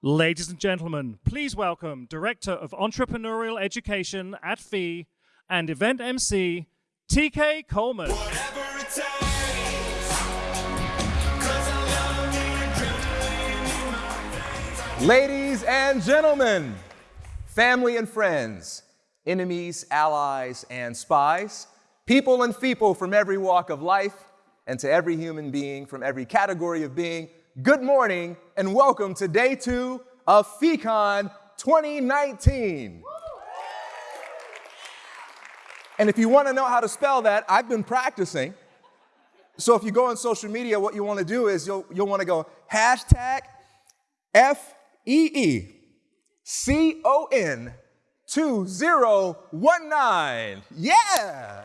Ladies and gentlemen, please welcome Director of Entrepreneurial Education at FEE and Event MC, TK Coleman. Ladies and gentlemen, family and friends, enemies, allies, and spies, people and people from every walk of life, and to every human being from every category of being, good morning and welcome to day two of FEEcon 2019. And if you want to know how to spell that, I've been practicing. So if you go on social media, what you want to do is you'll, you'll want to go hashtag F E E C O N 2019. Yeah!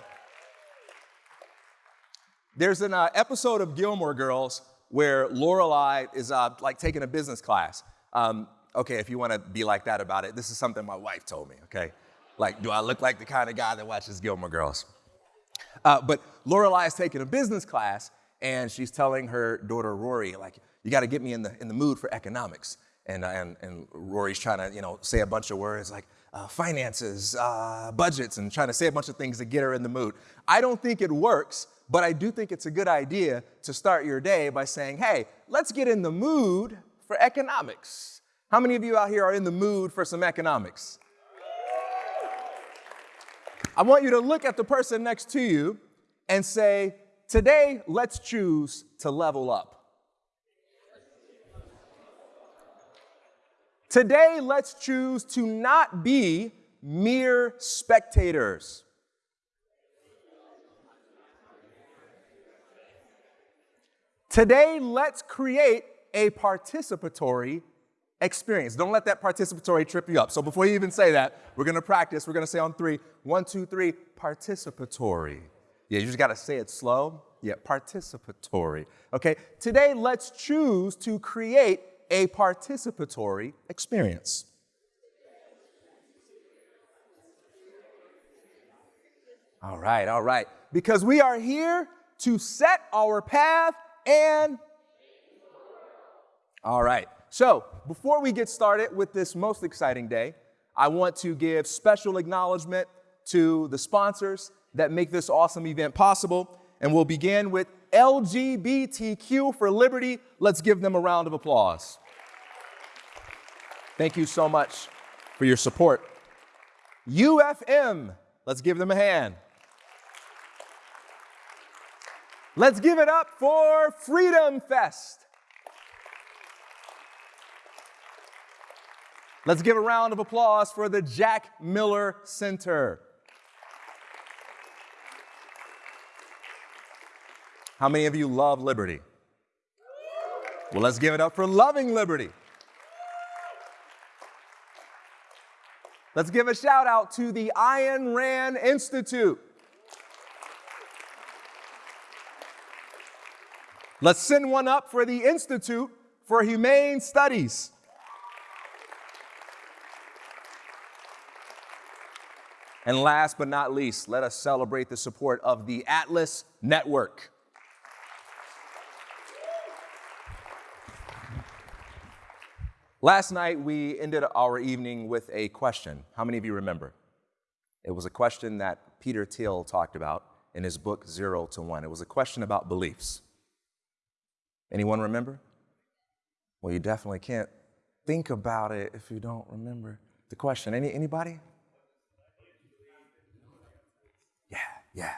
There's an uh, episode of Gilmore Girls where Lorelai is uh, like taking a business class. Um, okay, if you want to be like that about it, this is something my wife told me, okay? Like, do I look like the kind of guy that watches Gilmore Girls? Uh, but Lorelai is taking a business class and she's telling her daughter Rory, like, you got to get me in the, in the mood for economics. And, uh, and, and Rory's trying to, you know, say a bunch of words like uh, finances, uh, budgets, and trying to say a bunch of things to get her in the mood. I don't think it works but I do think it's a good idea to start your day by saying, hey, let's get in the mood for economics. How many of you out here are in the mood for some economics? I want you to look at the person next to you and say, today, let's choose to level up. Today, let's choose to not be mere spectators. Today, let's create a participatory experience. Don't let that participatory trip you up. So before you even say that, we're gonna practice. We're gonna say on three, one, two, three, participatory. Yeah, you just gotta say it slow. Yeah, participatory. Okay, today let's choose to create a participatory experience. All right, all right. Because we are here to set our path and all right. So before we get started with this most exciting day, I want to give special acknowledgement to the sponsors that make this awesome event possible. And we'll begin with LGBTQ for Liberty. Let's give them a round of applause. Thank you so much for your support. UFM, let's give them a hand. Let's give it up for Freedom Fest. Let's give a round of applause for the Jack Miller Center. How many of you love liberty? Well, let's give it up for Loving Liberty. Let's give a shout out to the Ayn Rand Institute. Let's send one up for the Institute for Humane Studies. And last but not least, let us celebrate the support of the Atlas Network. Last night, we ended our evening with a question. How many of you remember? It was a question that Peter Thiel talked about in his book, Zero to One. It was a question about beliefs. Anyone remember? Well, you definitely can't think about it if you don't remember the question. Any, anybody? Yeah, yeah.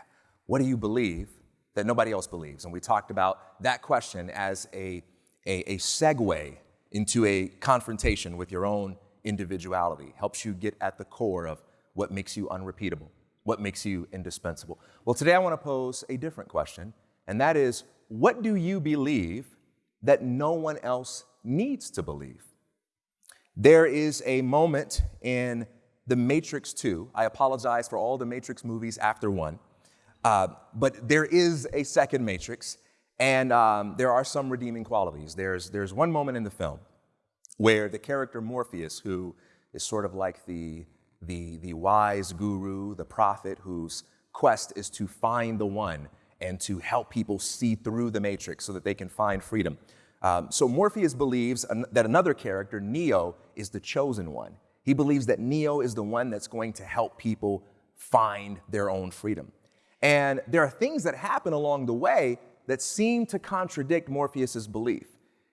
What do you believe that nobody else believes? And we talked about that question as a, a, a segue into a confrontation with your own individuality. Helps you get at the core of what makes you unrepeatable, what makes you indispensable. Well, today I want to pose a different question, and that is what do you believe that no one else needs to believe? There is a moment in The Matrix 2. I apologize for all the Matrix movies after one. Uh, but there is a second Matrix, and um, there are some redeeming qualities. There's, there's one moment in the film where the character Morpheus, who is sort of like the, the, the wise guru, the prophet whose quest is to find the one and to help people see through the matrix so that they can find freedom. Um, so Morpheus believes an- that another character, Neo, is the chosen one. He believes that Neo is the one that's going to help people find their own freedom. And there are things that happen along the way that seemed to contradict Morpheus's belief.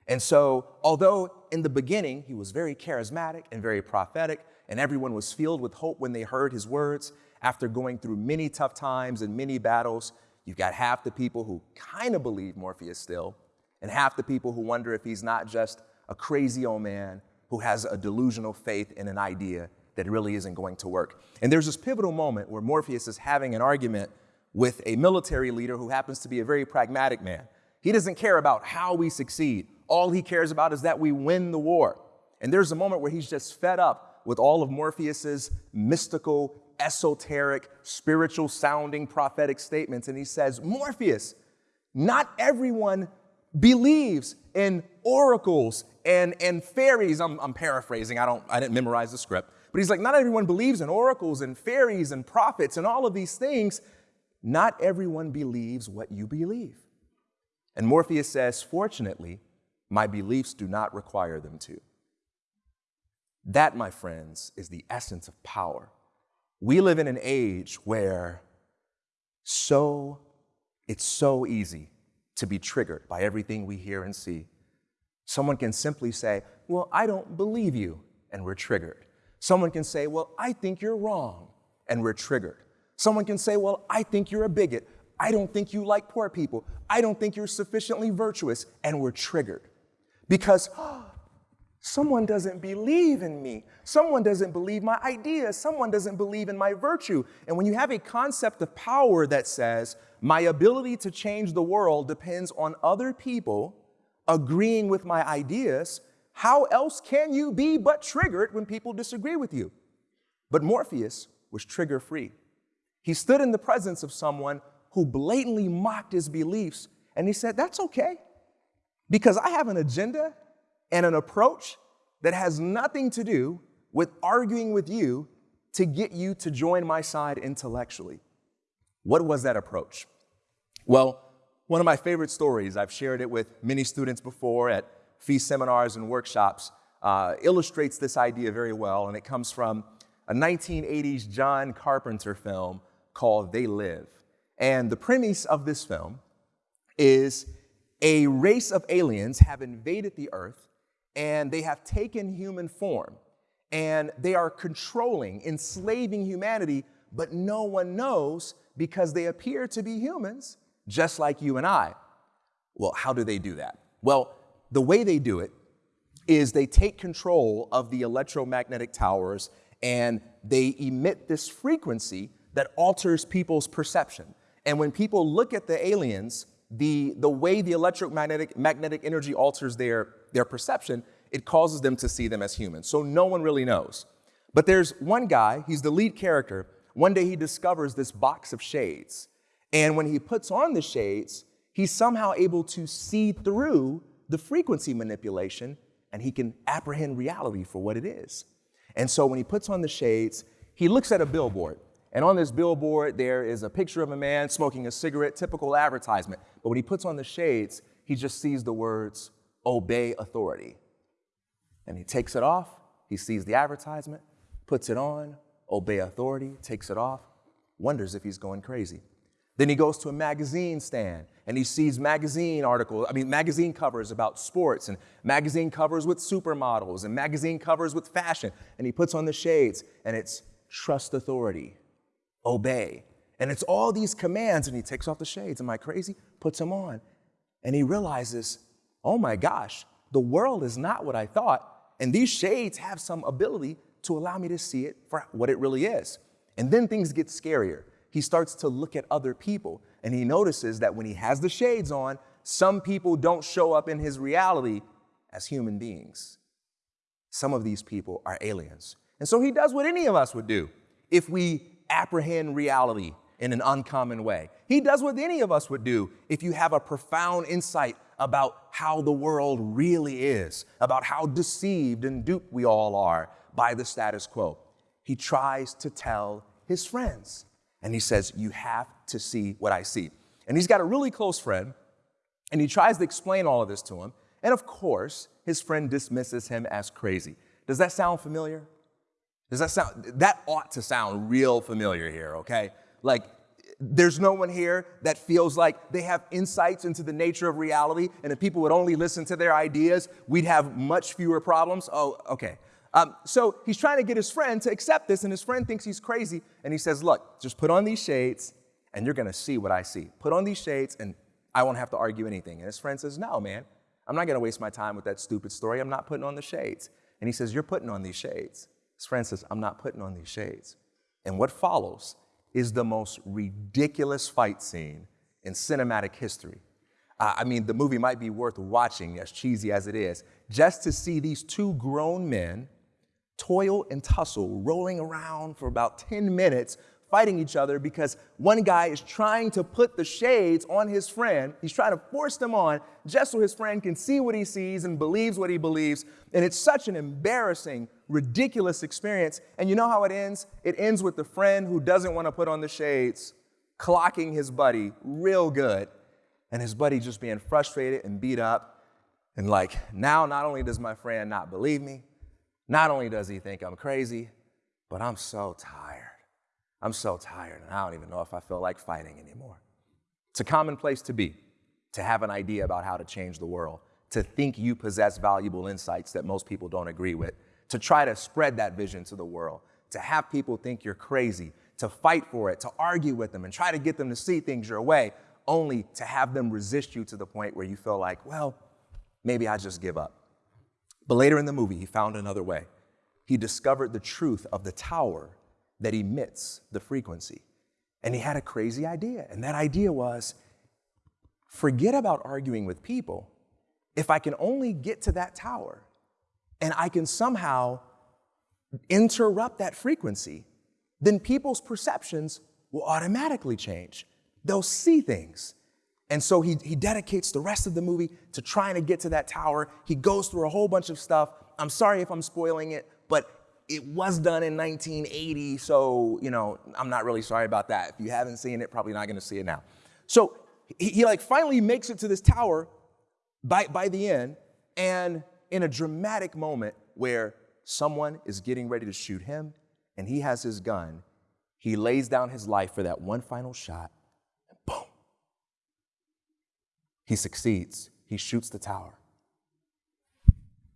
And so, although in the beginning he was very charismatic and very prophetic, and everyone was filled with hope when they heard his words, after going through many tough times and many battles, you've got half the people who kind of believe Morpheus still, and half the people who wonder if he's not just a crazy old man who has a delusional faith in an idea that really isn't going to work. And there's this pivotal moment where Morpheus is having an argument with a military leader who happens to be a very pragmatic man. He doesn't care about how we succeed. All he cares about is that we win the war. And there's a moment where he's just fed up with all of Morpheus's mystical, esoteric, spiritual sounding prophetic statements. And he says, Morpheus, not everyone believes in oracles and, and fairies. I'm, I'm paraphrasing, I, don't, I didn't memorize the script. But he's like, not everyone believes in oracles and fairies and prophets and all of these things. Not everyone believes what you believe. And Morpheus says, fortunately, my beliefs do not require them to. That, my friends, is the essence of power. We live in an age where so it's so easy to be triggered by everything we hear and see. Someone can simply say, Well, I don't believe you, and we're triggered. Someone can say, Well, I think you're wrong, and we're triggered. Someone can say, Well, I think you're a bigot. I don't think you like poor people. I don't think you're sufficiently virtuous, and we're triggered. Because oh, someone doesn't believe in me. Someone doesn't believe my ideas. Someone doesn't believe in my virtue. And when you have a concept of power that says, my ability to change the world depends on other people agreeing with my ideas, how else can you be but triggered when people disagree with you? But Morpheus was trigger free. He stood in the presence of someone who blatantly mocked his beliefs, and he said, That's okay, because I have an agenda and an approach that has nothing to do with arguing with you to get you to join my side intellectually. What was that approach? Well, one of my favorite stories, I've shared it with many students before at fee seminars and workshops, uh, illustrates this idea very well, and it comes from a 1980s John Carpenter film called They Live. And the premise of this film is a race of aliens have invaded the earth and they have taken human form and they are controlling, enslaving humanity, but no one knows because they appear to be humans just like you and I. Well, how do they do that? Well, the way they do it is they take control of the electromagnetic towers and they emit this frequency that alters people's perception. And when people look at the aliens, the, the way the electromagnetic magnetic energy alters their, their perception, it causes them to see them as humans. So no one really knows. But there's one guy, he's the lead character. One day he discovers this box of shades. And when he puts on the shades, he's somehow able to see through the frequency manipulation and he can apprehend reality for what it is. And so when he puts on the shades, he looks at a billboard. And on this billboard, there is a picture of a man smoking a cigarette, typical advertisement. But when he puts on the shades, he just sees the words, obey authority. And he takes it off, he sees the advertisement, puts it on, obey authority, takes it off, wonders if he's going crazy. Then he goes to a magazine stand and he sees magazine articles, I mean, magazine covers about sports and magazine covers with supermodels and magazine covers with fashion. And he puts on the shades and it's trust authority, obey. And it's all these commands and he takes off the shades. Am I crazy? Puts them on. And he realizes, oh my gosh, the world is not what I thought. And these shades have some ability to allow me to see it for what it really is. And then things get scarier he starts to look at other people and he notices that when he has the shades on, some people don't show up in his reality as human beings. Some of these people are aliens. And so he does what any of us would do if we apprehend reality in an uncommon way. He does what any of us would do if you have a profound insight about how the world really is, about how deceived and duped we all are by the status quo. He tries to tell his friends. And he says, You have to see what I see. And he's got a really close friend, and he tries to explain all of this to him. And of course, his friend dismisses him as crazy. Does that sound familiar? Does that sound, that ought to sound real familiar here, okay? Like, there's no one here that feels like they have insights into the nature of reality, and if people would only listen to their ideas, we'd have much fewer problems. Oh, okay. Um, so he's trying to get his friend to accept this, and his friend thinks he's crazy, and he says, Look, just put on these shades, and you're gonna see what I see. Put on these shades, and I won't have to argue anything. And his friend says, No, man, I'm not gonna waste my time with that stupid story. I'm not putting on the shades. And he says, You're putting on these shades. Friend says, I'm not putting on these shades. And what follows is the most ridiculous fight scene in cinematic history. Uh, I mean, the movie might be worth watching, as cheesy as it is, just to see these two grown men toil and tussle, rolling around for about 10 minutes, fighting each other because one guy is trying to put the shades on his friend. He's trying to force them on just so his friend can see what he sees and believes what he believes. And it's such an embarrassing, ridiculous experience. And you know how it ends? It ends with the friend who doesn't want to put on the shades clocking his buddy real good, and his buddy just being frustrated and beat up. And like, now not only does my friend not believe me, not only does he think I'm crazy, but I'm so tired. I'm so tired, and I don't even know if I feel like fighting anymore. It's a common place to be, to have an idea about how to change the world, to think you possess valuable insights that most people don't agree with, to try to spread that vision to the world, to have people think you're crazy, to fight for it, to argue with them, and try to get them to see things your way, only to have them resist you to the point where you feel like, well, maybe I just give up. But later in the movie, he found another way. He discovered the truth of the tower that emits the frequency. And he had a crazy idea. And that idea was forget about arguing with people. If I can only get to that tower and I can somehow interrupt that frequency, then people's perceptions will automatically change. They'll see things. And so he, he dedicates the rest of the movie to trying to get to that tower. He goes through a whole bunch of stuff. I'm sorry if I'm spoiling it, but it was done in 1980, so you know I'm not really sorry about that. If you haven't seen it, probably not going to see it now. So he, he, like finally makes it to this tower by by the end, and in a dramatic moment where someone is getting ready to shoot him, and he has his gun, he lays down his life for that one final shot, and boom, he succeeds. He shoots the tower.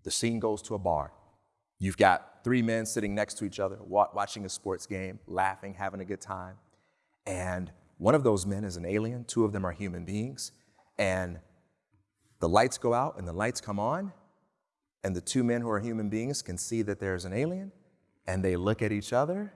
The scene goes to a bar. You've got three men sitting next to each other, watching a sports game, laughing, having a good time. And one of those men is an alien, two of them are human beings. And the lights go out and the lights come on, and the two men who are human beings can see that there's an alien, and they look at each other,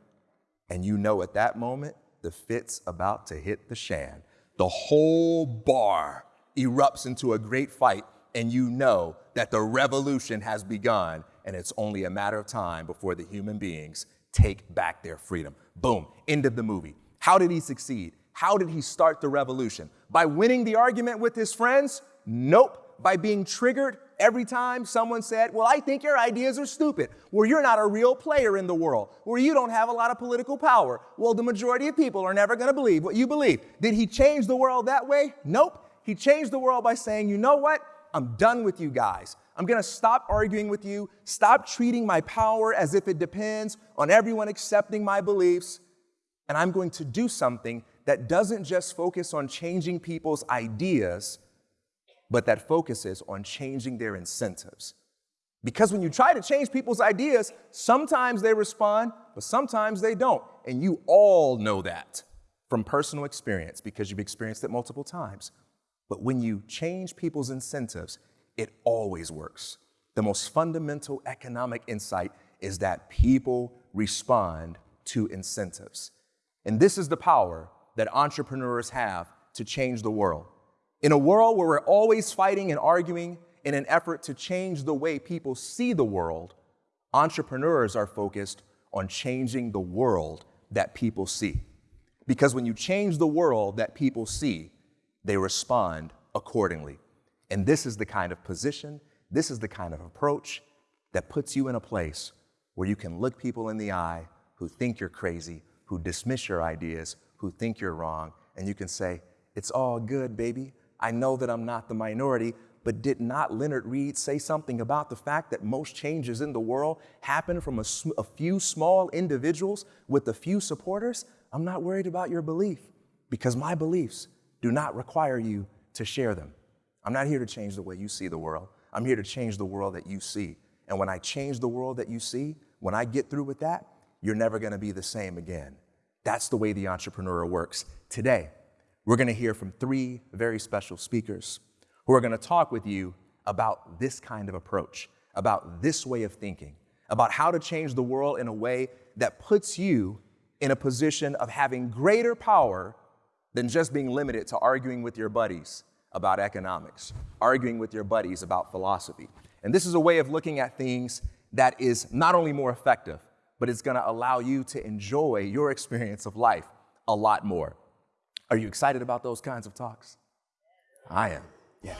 and you know at that moment the fit's about to hit the shan. The whole bar erupts into a great fight, and you know that the revolution has begun and it's only a matter of time before the human beings take back their freedom. Boom, end of the movie. How did he succeed? How did he start the revolution? By winning the argument with his friends? Nope. By being triggered every time someone said, Well, I think your ideas are stupid. Well, you're not a real player in the world. Well, you don't have a lot of political power. Well, the majority of people are never going to believe what you believe. Did he change the world that way? Nope. He changed the world by saying, You know what? I'm done with you guys. I'm gonna stop arguing with you, stop treating my power as if it depends on everyone accepting my beliefs, and I'm going to do something that doesn't just focus on changing people's ideas, but that focuses on changing their incentives. Because when you try to change people's ideas, sometimes they respond, but sometimes they don't. And you all know that from personal experience because you've experienced it multiple times. But when you change people's incentives, it always works. The most fundamental economic insight is that people respond to incentives. And this is the power that entrepreneurs have to change the world. In a world where we're always fighting and arguing in an effort to change the way people see the world, entrepreneurs are focused on changing the world that people see. Because when you change the world that people see, they respond accordingly. And this is the kind of position, this is the kind of approach that puts you in a place where you can look people in the eye who think you're crazy, who dismiss your ideas, who think you're wrong, and you can say, It's all good, baby. I know that I'm not the minority, But did not Leonard Read say something about the fact that most changes in the world happen from a, a few small individuals with a few supporters? I'm not worried about your belief because my beliefs do not require you to share them. I'm not here to change the way you see the world. I'm here to change the world that you see. And when I change the world that you see, when I get through with that, you're never going to be the same again. That's the way the entrepreneur works. Today, we're going to hear from three very special speakers who are going to talk with you about this kind of approach, about this way of thinking, about how to change the world in a way that puts you in a position of having greater power than just being limited to arguing with your buddies about economics, arguing with your buddies about philosophy. And this is a way of looking at things that is not only more effective, but it's gonna allow you to enjoy your experience of life a lot more. Are you excited about those kinds of talks? I am. Yeah.